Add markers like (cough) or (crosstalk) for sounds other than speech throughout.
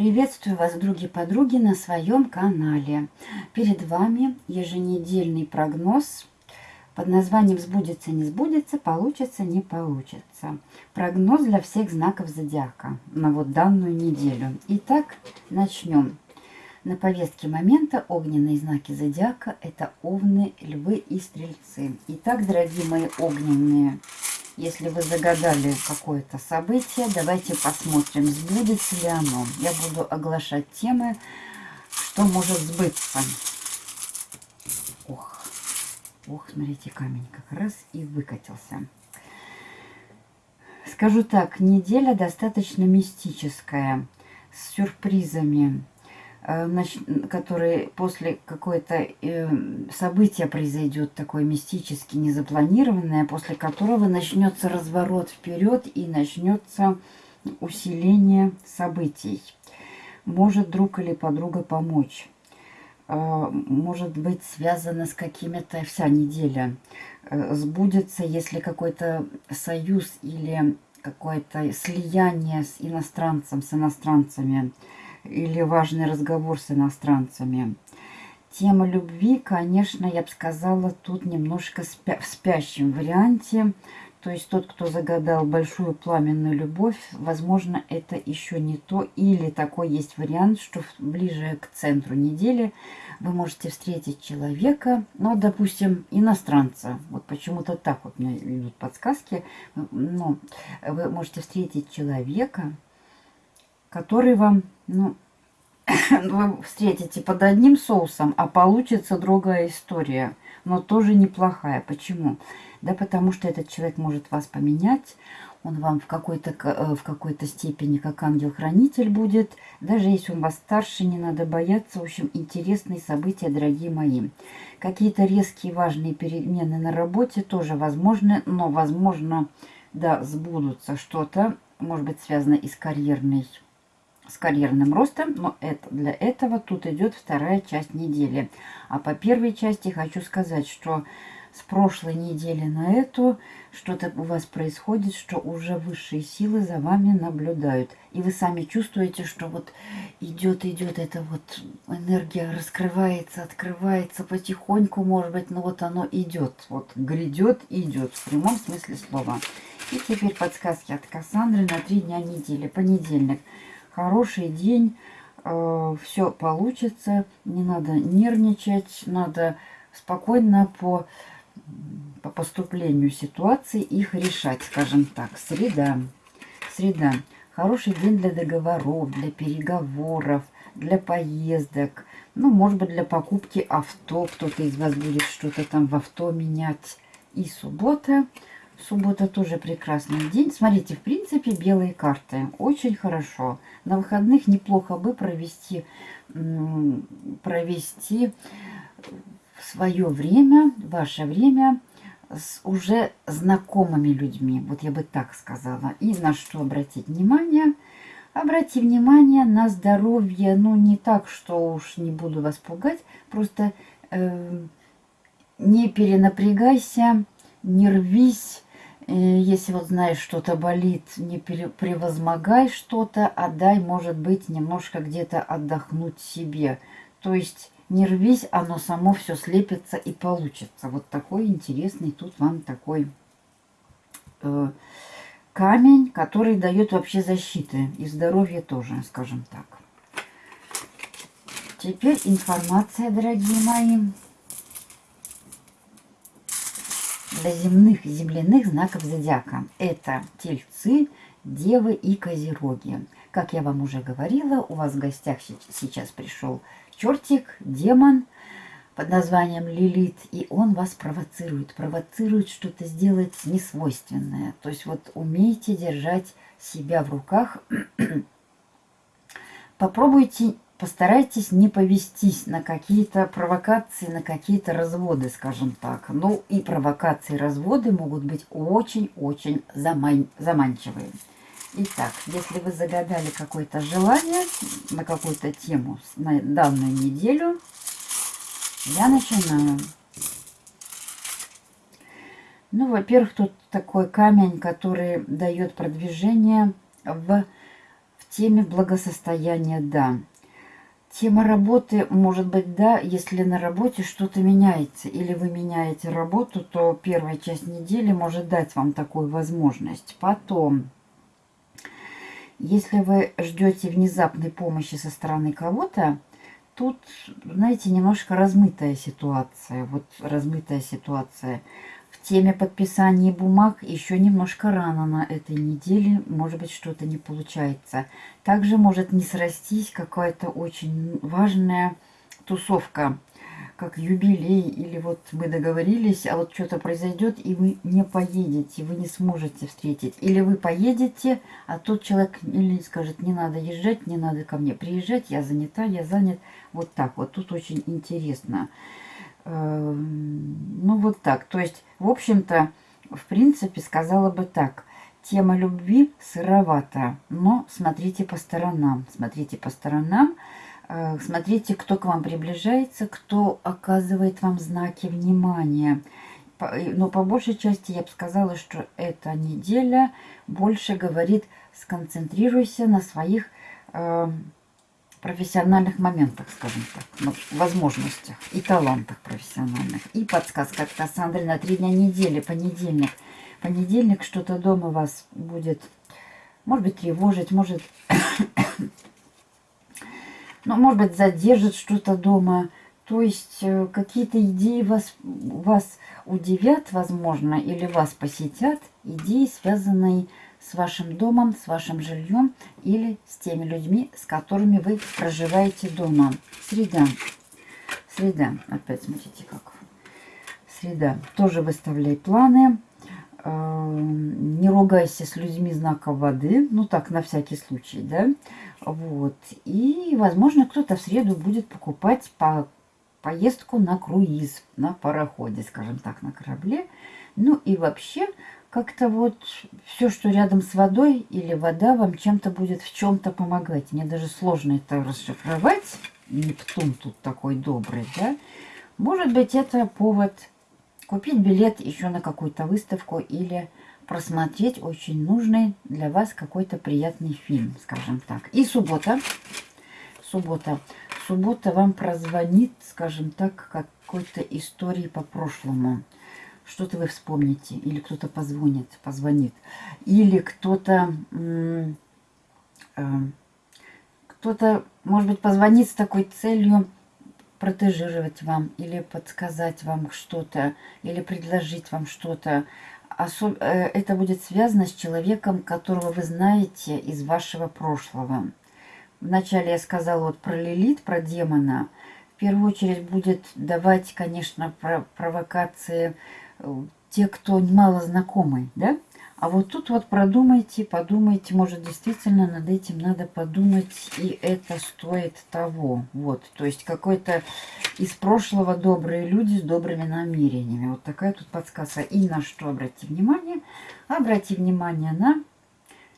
Приветствую вас, други-подруги, на своем канале. Перед вами еженедельный прогноз под названием «Сбудется, не сбудется, получится, не получится». Прогноз для всех знаков зодиака на вот данную неделю. Итак, начнем. На повестке момента огненные знаки зодиака – это овны, львы и стрельцы. Итак, дорогие мои огненные если вы загадали какое-то событие, давайте посмотрим, сбудется ли оно. Я буду оглашать темы, что может сбыться. Ох, ох, смотрите, камень как раз и выкатился. Скажу так, неделя достаточно мистическая, с сюрпризами. Э, который после какое-то э, события произойдет такое мистически незапланированное, после которого начнется разворот вперед и начнется усиление событий. Может друг или подруга помочь. Э, может быть связано с какими-то вся неделя. Сбудется, если какой-то союз или какое-то слияние с иностранцем, с иностранцами – или важный разговор с иностранцами. Тема любви, конечно, я бы сказала, тут немножко спя в спящем варианте. То есть тот, кто загадал большую пламенную любовь, возможно, это еще не то. Или такой есть вариант, что ближе к центру недели вы можете встретить человека, ну, допустим, иностранца. Вот почему-то так вот мне идут подсказки. Ну, вы можете встретить человека, который вам, ну, (coughs) вы встретите под одним соусом, а получится другая история, но тоже неплохая. Почему? Да потому что этот человек может вас поменять, он вам в какой-то э, в какой-то степени как ангел-хранитель будет. Даже если он вас старше, не надо бояться. В общем, интересные события, дорогие мои. Какие-то резкие важные перемены на работе тоже возможны, но, возможно, да, сбудутся что-то, может быть, связано и с карьерной с карьерным ростом, но это, для этого тут идет вторая часть недели. А по первой части хочу сказать, что с прошлой недели на эту что-то у вас происходит, что уже высшие силы за вами наблюдают. И вы сами чувствуете, что вот идет, идет эта вот энергия, раскрывается, открывается потихоньку, может быть, но вот оно идет. Вот грядет, идет в прямом смысле слова. И теперь подсказки от Кассандры на три дня недели. Понедельник – хороший день, э, все получится, не надо нервничать, надо спокойно по, по поступлению ситуации их решать, скажем так. Среда. Среда. Хороший день для договоров, для переговоров, для поездок. Ну, может быть, для покупки авто. Кто-то из вас будет что-то там в авто менять. И суббота. Суббота тоже прекрасный день. Смотрите, в принципе, белые карты. Очень хорошо. На выходных неплохо бы провести, провести свое время, ваше время с уже знакомыми людьми. Вот я бы так сказала. И на что обратить внимание? Обрати внимание на здоровье. Ну, не так, что уж не буду вас пугать. Просто э, не перенапрягайся, не рвись если вот знаешь, что-то болит, не превозмогай что-то, а дай, может быть, немножко где-то отдохнуть себе. То есть не рвись, оно само все слепится и получится. Вот такой интересный тут вам такой э, камень, который дает вообще защиты и здоровье тоже, скажем так. Теперь информация, дорогие мои. Земных и земляных знаков зодиака. Это тельцы, девы и козероги. Как я вам уже говорила, у вас в гостях сейчас пришел чертик, демон под названием Лилит, и он вас провоцирует. Провоцирует что-то сделать несвойственное. То есть вот умейте держать себя в руках. (clears throat) Попробуйте постарайтесь не повестись на какие-то провокации, на какие-то разводы, скажем так. Ну и провокации, разводы могут быть очень-очень заман заманчивые. Итак, если вы загадали какое-то желание на какую-то тему на данную неделю, я начинаю. Ну, во-первых, тут такой камень, который дает продвижение в теме благосостояния – да. Тема работы, может быть, да, если на работе что-то меняется, или вы меняете работу, то первая часть недели может дать вам такую возможность. Потом, если вы ждете внезапной помощи со стороны кого-то, тут, знаете, немножко размытая ситуация. Вот размытая ситуация. В теме подписания бумаг еще немножко рано на этой неделе. Может быть, что-то не получается. Также может не срастись какая-то очень важная тусовка как юбилей, или вот мы договорились, а вот что-то произойдет, и вы не поедете, вы не сможете встретить. Или вы поедете, а тот человек или скажет, не надо езжать, не надо ко мне приезжать, я занята, я занят. Вот так вот, тут очень интересно. Эм, ну, вот так. То есть, в общем-то, в принципе, сказала бы так. Тема любви сыровата, но смотрите по сторонам. Смотрите по сторонам. Э, смотрите, кто к вам приближается, кто оказывает вам знаки внимания. Но по большей части я бы сказала, что эта неделя больше говорит, сконцентрируйся на своих э, профессиональных моментах, скажем так, ну, возможностях и талантах профессиональных. И подсказка от Кассандры на три дня недели, понедельник. Понедельник что-то дома вас будет, может быть, тревожить, может (coughs) ну, может быть, задержит что-то дома. То есть э, какие-то идеи вас, вас удивят, возможно, или вас посетят. Идеи, связанные с вашим домом, с вашим жильем или с теми людьми, с которыми вы проживаете дома. Среда. Среда. Опять смотрите, как. Среда. Тоже выставляй планы. Эм, не ругайся с людьми знака воды, ну так, на всякий случай, да, вот, и, возможно, кто-то в среду будет покупать по поездку на круиз, на пароходе, скажем так, на корабле, ну и вообще, как-то вот все, что рядом с водой или вода вам чем-то будет в чем-то помогать. Мне даже сложно это расшифровать. Нептун тут такой добрый, да. Может быть, это повод купить билет еще на какую-то выставку или просмотреть очень нужный для вас какой-то приятный фильм, скажем так. И суббота. Суббота. Суббота вам прозвонит, скажем так, какой-то истории по прошлому. Что-то вы вспомните. Или кто-то позвонит, позвонит. Или кто-то... Э, кто-то, может быть, позвонит с такой целью протежировать вам или подсказать вам что-то, или предложить вам что-то. Особ... Э, это будет связано с человеком, которого вы знаете из вашего прошлого. Вначале я сказала вот про Лилит, про демона. В первую очередь будет давать, конечно, провокации э, те, кто мало знакомый, да? А вот тут вот продумайте, подумайте, может действительно над этим надо подумать, и это стоит того. Вот, то есть какой-то из прошлого добрые люди с добрыми намерениями. Вот такая тут подсказка. И на что обратите внимание? Обрати внимание на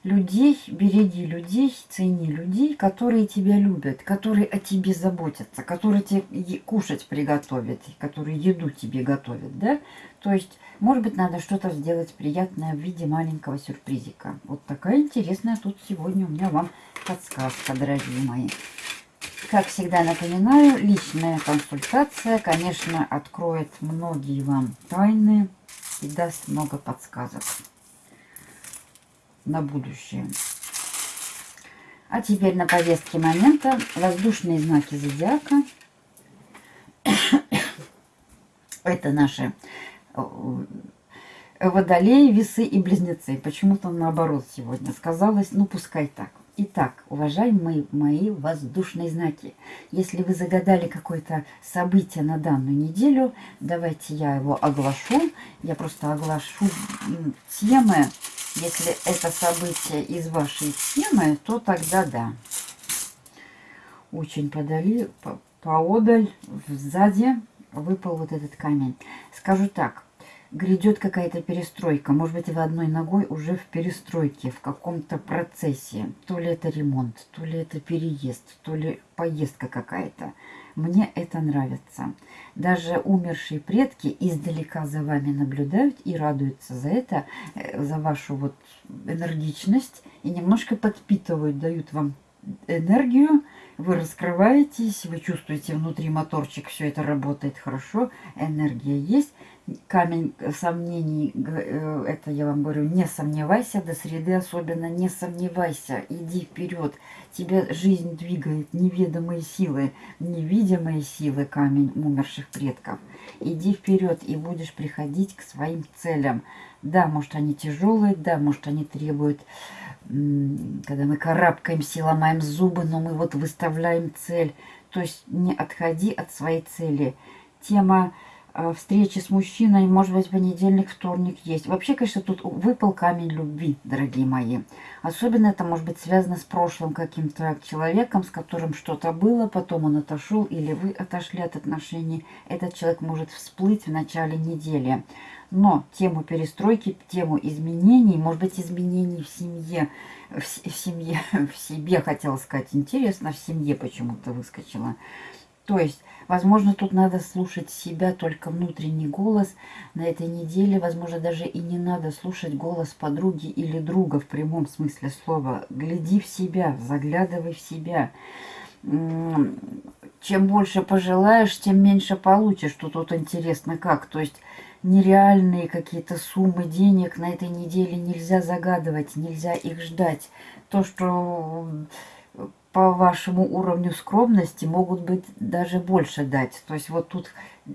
людей, береги людей, цени людей, которые тебя любят, которые о тебе заботятся, которые тебе кушать приготовят, которые еду тебе готовят, да? То есть, может быть, надо что-то сделать приятное в виде маленького сюрпризика. Вот такая интересная тут сегодня у меня вам подсказка, дорогие мои. Как всегда напоминаю, личная консультация, конечно, откроет многие вам тайны и даст много подсказок на будущее. А теперь на повестке момента воздушные знаки зодиака. (coughs) Это наши э, водолеи, весы и близнецы. Почему-то наоборот сегодня сказалось, ну пускай так. Итак, уважаемые мои воздушные знаки, если вы загадали какое-то событие на данную неделю, давайте я его оглашу. Я просто оглашу темы, если это событие из вашей темы, то тогда да. Очень подали, по, поодаль, сзади выпал вот этот камень. Скажу так, грядет какая-то перестройка. Может быть, вы одной ногой уже в перестройке, в каком-то процессе. То ли это ремонт, то ли это переезд, то ли поездка какая-то. Мне это нравится. Даже умершие предки издалека за вами наблюдают и радуются за это, э, за вашу вот энергичность. И немножко подпитывают, дают вам энергию, вы раскрываетесь, вы чувствуете внутри моторчик, все это работает хорошо, энергия есть. Камень сомнений, э, это я вам говорю, не сомневайся, до среды особенно не сомневайся, иди вперед. Тебя жизнь двигает, неведомые силы, невидимые силы камень умерших предков. Иди вперед и будешь приходить к своим целям. Да, может они тяжелые, да, может они требуют когда мы карабкаемся, ломаем зубы, но мы вот выставляем цель. То есть не отходи от своей цели. Тема встречи с мужчиной, может быть, понедельник, вторник есть. Вообще, конечно, тут выпал камень любви, дорогие мои. Особенно это может быть связано с прошлым каким-то человеком, с которым что-то было, потом он отошел или вы отошли от отношений. Этот человек может всплыть в начале недели. Но тему перестройки, тему изменений, может быть, изменений в семье, в, в семье, (laughs) в себе, хотела сказать, интересно, в семье почему-то выскочила. То есть, возможно, тут надо слушать себя, только внутренний голос на этой неделе. Возможно, даже и не надо слушать голос подруги или друга в прямом смысле слова. Гляди в себя, заглядывай в себя. Чем больше пожелаешь, тем меньше получишь. Тут интересно как. То есть нереальные какие-то суммы денег на этой неделе нельзя загадывать, нельзя их ждать. То, что по вашему уровню скромности могут быть даже больше дать. То есть вот тут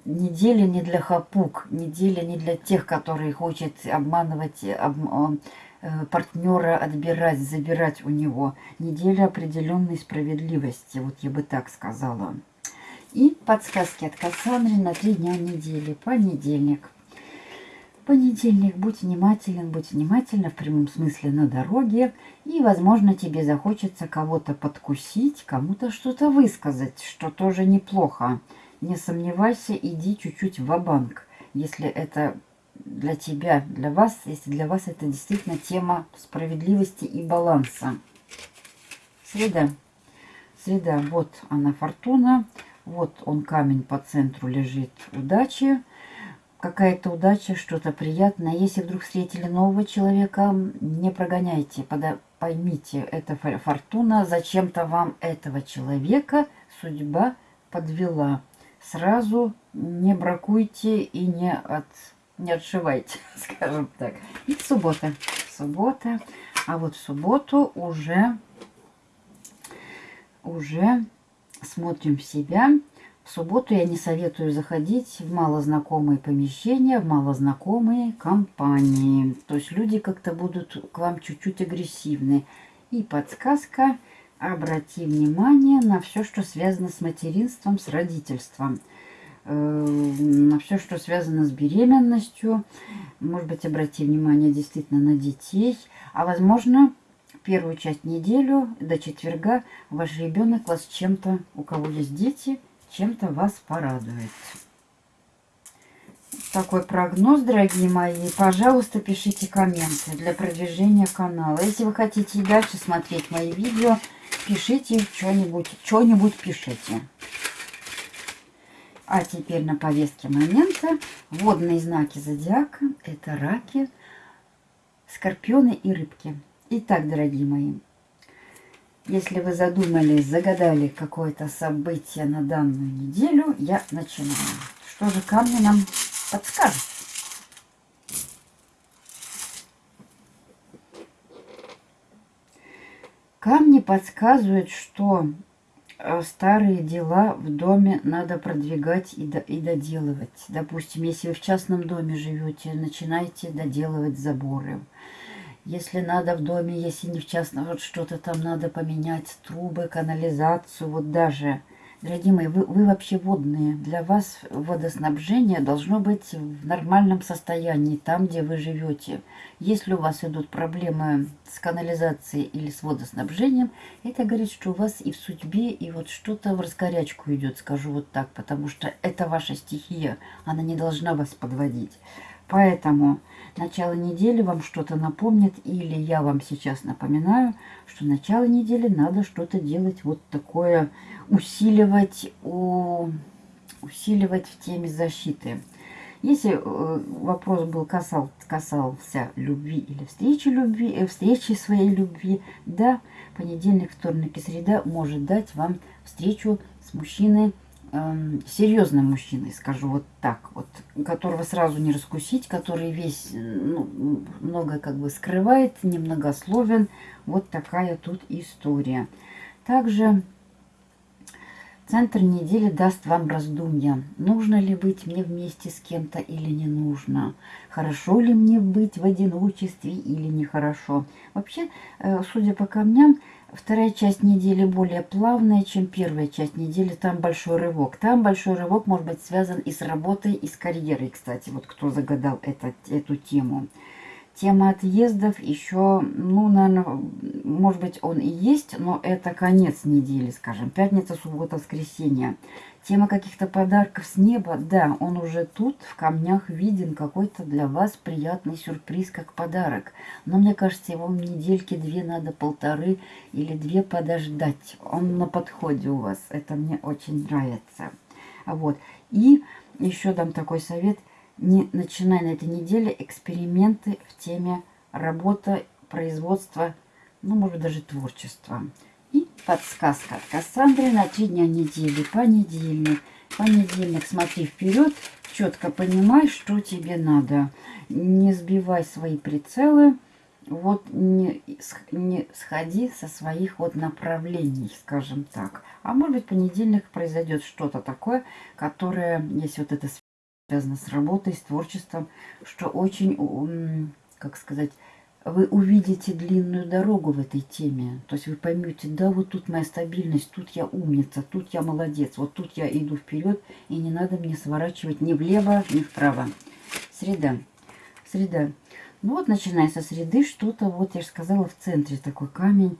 неделя не для хапук, неделя не для тех, которые хотят обманывать об, э, партнера, отбирать, забирать у него. Неделя определенной справедливости, вот я бы так сказала. И подсказки от Кассандры на три дня недели. Понедельник. Понедельник. Будь внимателен, будь внимательна в прямом смысле на дороге. И, возможно, тебе захочется кого-то подкусить, кому-то что-то высказать, что тоже неплохо. Не сомневайся, иди чуть-чуть в банк если это для тебя, для вас, если для вас это действительно тема справедливости и баланса. Среда. Среда, вот она фортуна, вот он камень по центру лежит удачи какая-то удача, что-то приятное. Если вдруг встретили нового человека, не прогоняйте, поймите, это фортуна, зачем-то вам этого человека судьба подвела. Сразу не бракуйте и не, от, не отшивайте, (laughs) скажем так. И суббота. Суббота. А вот в субботу уже, уже смотрим в себя. В субботу я не советую заходить в малознакомые помещения, в малознакомые компании. То есть люди как-то будут к вам чуть-чуть агрессивны. И подсказка, обрати внимание на все, что связано с материнством, с родительством. Э, на все, что связано с беременностью. Может быть, обрати внимание действительно на детей. А возможно, первую часть неделю до четверга ваш ребенок вас чем-то, у кого есть дети, чем-то вас порадует. Такой прогноз, дорогие мои. Пожалуйста, пишите комменты для продвижения канала. Если вы хотите и дальше смотреть мои видео, пишите что-нибудь, что-нибудь пишите. А теперь на повестке момента водные знаки зодиака. Это раки, скорпионы и рыбки. Итак, дорогие мои, если вы задумались, загадали какое-то событие на данную неделю, я начинаю. Что же камни нам подскажут? Камни подсказывают, что э, старые дела в доме надо продвигать и, до, и доделывать. Допустим, если вы в частном доме живете, начинайте доделывать заборы. Если надо в доме, если не в частном, вот что-то там надо поменять, трубы, канализацию, вот даже. Дорогие мои, вы, вы вообще водные. Для вас водоснабжение должно быть в нормальном состоянии, там, где вы живете. Если у вас идут проблемы с канализацией или с водоснабжением, это говорит, что у вас и в судьбе, и вот что-то в раскорячку идет, скажу вот так, потому что это ваша стихия, она не должна вас подводить. Поэтому начало недели вам что-то напомнит, или я вам сейчас напоминаю, что начало недели надо что-то делать вот такое, усиливать, у, усиливать в теме защиты. Если э, вопрос был касал, касался любви или встречи любви, э, встречи своей любви, да, понедельник, вторник и среда может дать вам встречу с мужчиной, э, серьезным мужчиной, скажу вот так, вот, которого сразу не раскусить, который весь ну, много как бы скрывает, немногословен. Вот такая тут история. Также Центр недели даст вам раздумья. Нужно ли быть мне вместе с кем-то или не нужно? Хорошо ли мне быть в одиночестве или нехорошо? Вообще, э, судя по камням, вторая часть недели более плавная, чем первая часть недели. Там большой рывок. Там большой рывок может быть связан и с работой, и с карьерой, кстати. Вот кто загадал это, эту тему. Тема отъездов еще, ну, наверное, может быть, он и есть, но это конец недели, скажем, пятница, суббота, воскресенье. Тема каких-то подарков с неба, да, он уже тут, в камнях виден, какой-то для вас приятный сюрприз, как подарок. Но мне кажется, его недельки две надо, полторы или две подождать. Он на подходе у вас, это мне очень нравится. Вот, и еще дам такой совет – не начиная на этой неделе эксперименты в теме работа, производства, ну, может даже творчества. И подсказка от Кассандры на три дня недели. Понедельник. Понедельник смотри вперед, четко понимай, что тебе надо. Не сбивай свои прицелы. Вот не, не сходи со своих вот направлений, скажем так. А может быть, понедельник произойдет что-то такое, которое, если вот это связано с работой, с творчеством, что очень, как сказать, вы увидите длинную дорогу в этой теме. То есть вы поймете, да, вот тут моя стабильность, тут я умница, тут я молодец, вот тут я иду вперед, и не надо мне сворачивать ни влево, ни вправо. Среда. Среда. Ну вот, начиная со среды, что-то, вот я же сказала, в центре такой камень,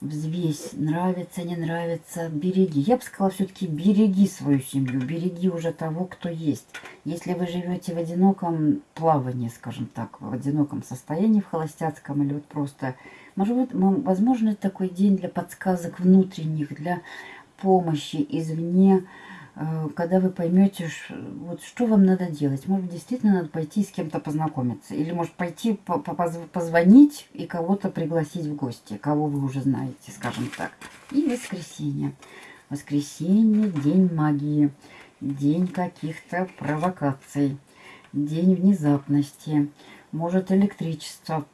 взвесь, нравится, не нравится, береги. Я бы сказала, все-таки береги свою семью, береги уже того, кто есть. Если вы живете в одиноком плавании, скажем так, в одиноком состоянии, в холостяцком или вот просто... Может быть, возможно, такой день для подсказок внутренних, для помощи извне, когда вы поймете, вот что вам надо делать. Может, действительно надо пойти с кем-то познакомиться. Или, может, пойти позвонить и кого-то пригласить в гости, кого вы уже знаете, скажем так. И воскресенье. Воскресенье – день магии, день каких-то провокаций, день внезапности. Может, электричество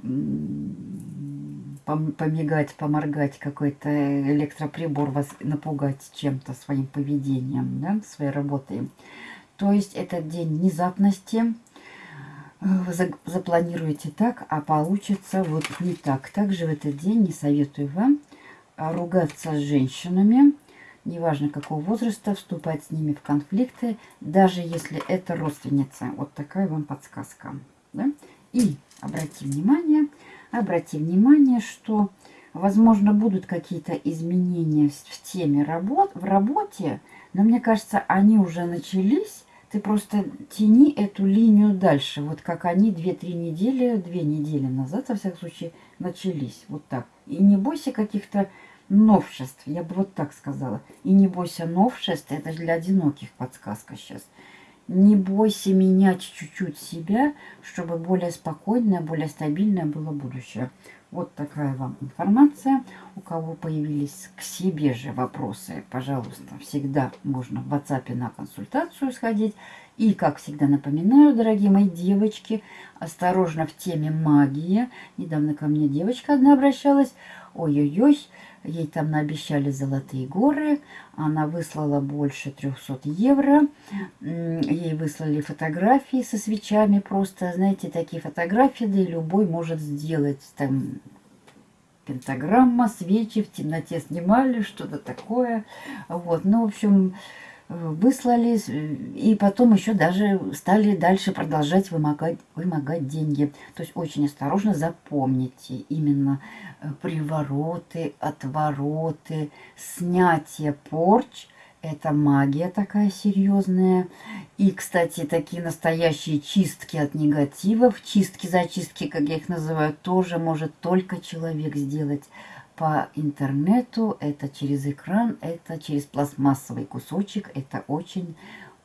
помигать, поморгать, какой-то электроприбор вас напугать чем-то своим поведением, да, своей работой. То есть этот день внезапности вы запланируете так, а получится вот не так. Также в этот день не советую вам ругаться с женщинами, неважно какого возраста, вступать с ними в конфликты, даже если это родственница. Вот такая вам подсказка. Да? И обратите внимание, Обрати внимание, что, возможно, будут какие-то изменения в теме работ, в работе, но мне кажется, они уже начались. Ты просто тяни эту линию дальше, вот как они 2-3 недели, 2 недели назад, во всяком случае, начались. Вот так. И не бойся каких-то новшеств, я бы вот так сказала. И не бойся новшеств, это для одиноких подсказка сейчас. Не бойся менять чуть-чуть себя, чтобы более спокойное, более стабильное было будущее. Вот такая вам информация. У кого появились к себе же вопросы, пожалуйста, всегда можно в WhatsApp на консультацию сходить. И, как всегда напоминаю, дорогие мои девочки, осторожно в теме магии. Недавно ко мне девочка одна обращалась. Ой-ой-ой, Ей там наобещали золотые горы. Она выслала больше 300 евро. Ей выслали фотографии со свечами. Просто, знаете, такие фотографии, да и любой может сделать. Там пентаграмма, свечи в темноте снимали, что-то такое. Вот, ну, в общем, выслали, и потом еще даже стали дальше продолжать вымогать, вымогать деньги. То есть очень осторожно запомните именно э, привороты, отвороты, снятие порч. Это магия такая серьезная. И, кстати, такие настоящие чистки от негативов, чистки-зачистки, как я их называю, тоже может только человек сделать по интернету. Это через экран, это через пластмассовый кусочек. Это очень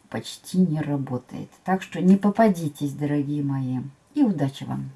почти не работает. Так что не попадитесь, дорогие мои. И удачи вам!